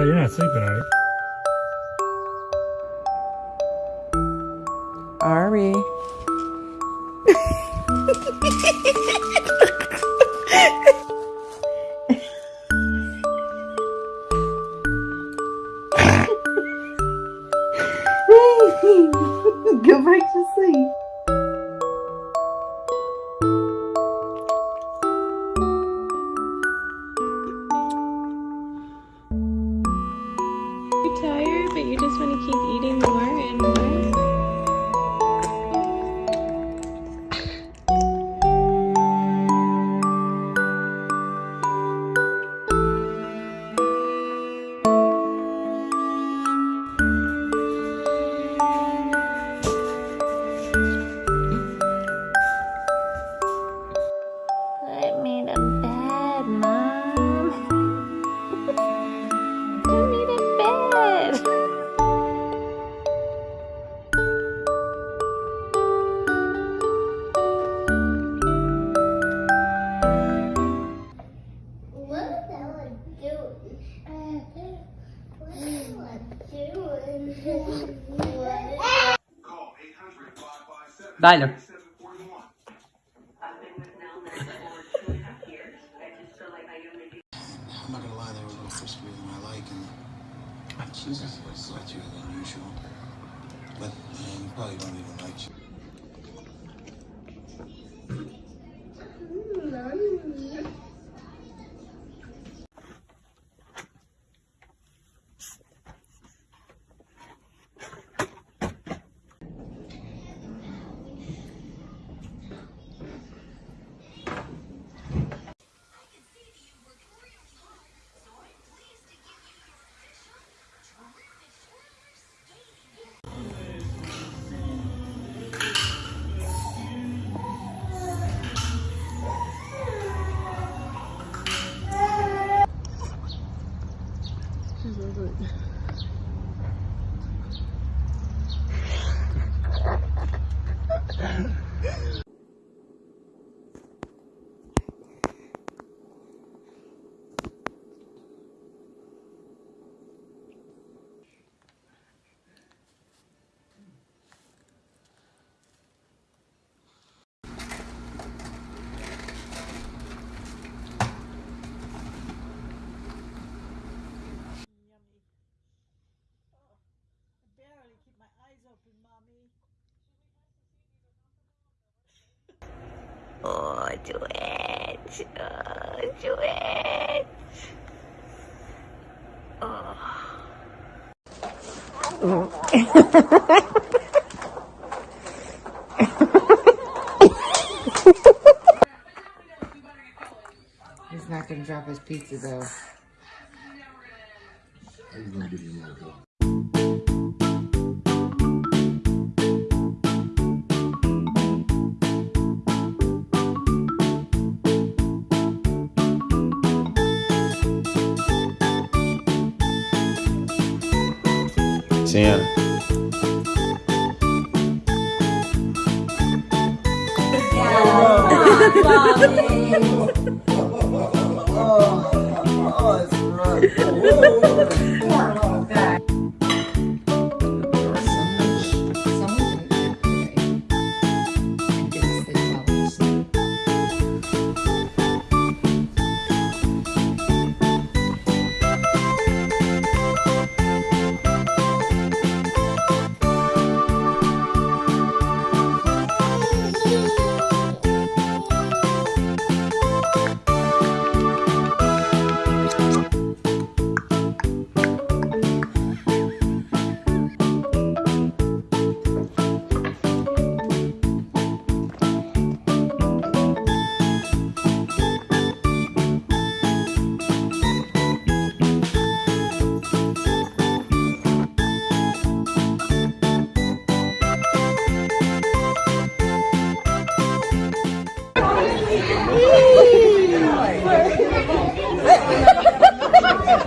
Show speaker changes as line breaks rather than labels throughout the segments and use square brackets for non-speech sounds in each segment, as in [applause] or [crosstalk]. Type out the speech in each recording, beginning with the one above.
Oh, you're not sleeping, are you?
Ari. [laughs] Go back to sleep.
Tired, but you just want to keep eating more and more.
Dale.
I'm not gonna lie, they were a little friskier than I like, and a little sweatier than usual. But you probably don't even like you.
Oh, do it. Oh, do [laughs] it.
He's not gonna drop his pizza though.
tinha. [laughs] Oh,
oh, oh,
it's
rough.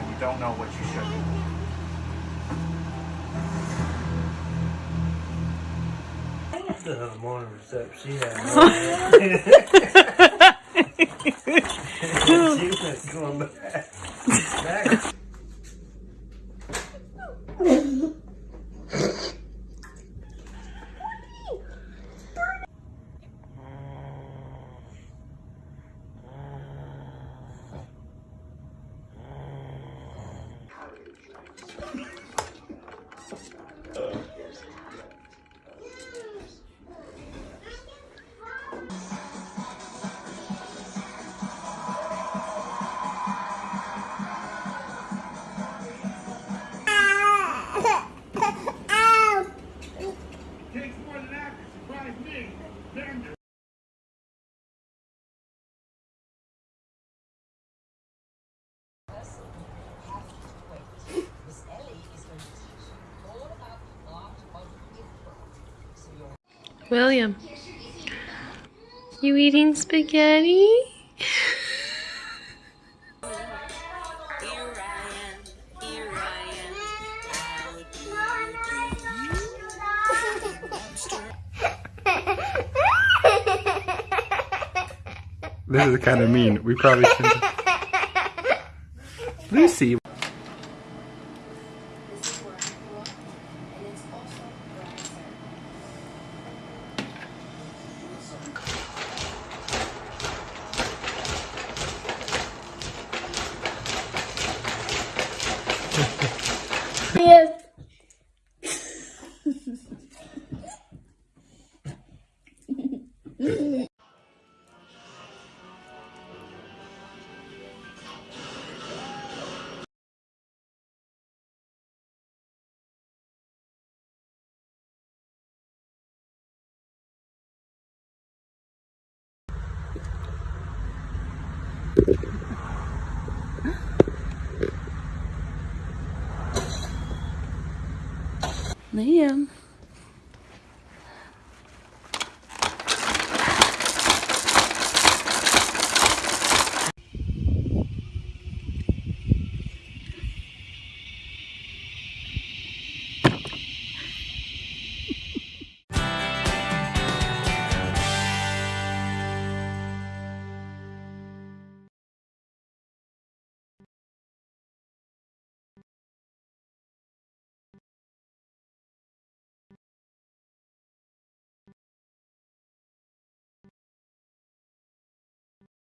when you don't know what you should do.
The morning reception, she had no idea. she was going back. back. [laughs]
William, you eating spaghetti?
This is kind of mean. We probably shouldn't. [laughs] Lucy.
Liam.